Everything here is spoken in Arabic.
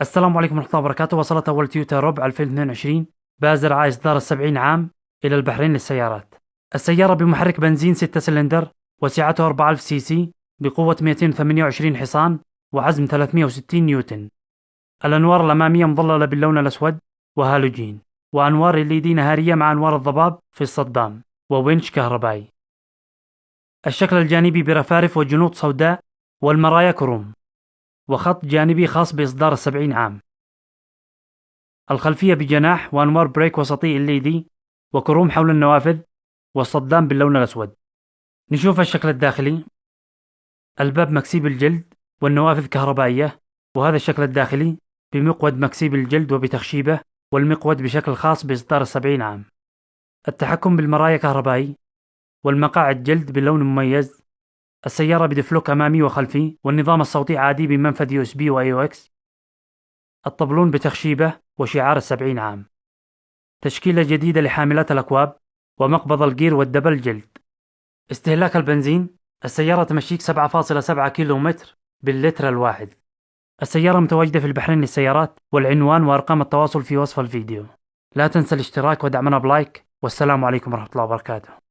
السلام عليكم ورحمة الله وبركاته. وصلت أول تويوتا روب 2022 بازرعة إصدار السبعين عام إلى البحرين للسيارات. السيارة بمحرك بنزين 6 سلندر وسعته 4000 CC بقوة 228 حصان وعزم 360 نيوتن. الأنوار الأمامية مظللة باللون الأسود وهالوجين. وأنوار LED نهارية مع أنوار الضباب في الصدام وونش كهربائي. الشكل الجانبي برفارف وجنوط سوداء والمرايا كروم. وخط جانبي خاص بإصدار السبعين عام. الخلفية بجناح وأنوار brake وسطي LED وكروم حول النوافذ والصدام باللون الأسود. نشوف الشكل الداخلي. الباب مكسي بالجلد والنوافذ كهربائية وهذا الشكل الداخلي بمقود مكسي بالجلد وبتخشيبة والمقود بشكل خاص بإصدار السبعين عام. التحكم بالمرايا كهربائي والمقاعد جلد بلون مميز السيارة ب diff lock أمامي وخلفي والنظام الصوتي عادي بمنفذ USB و AUX الطبلون بتخشيبة وشعار السبعين عام. تشكيلة جديدة لحاملات الأكواب ومقبض ال gear وال double جلد. استهلاك البنزين. السيارة تمشيك 7.7 كيلو متر باللتر الواحد. السيارة متواجدة في البحرين للسيارات والعنوان وأرقام التواصل في وصف الفيديو. لا تنسى الاشتراك ودعمنا بلايك والسلام عليكم ورحمة الله وبركاته.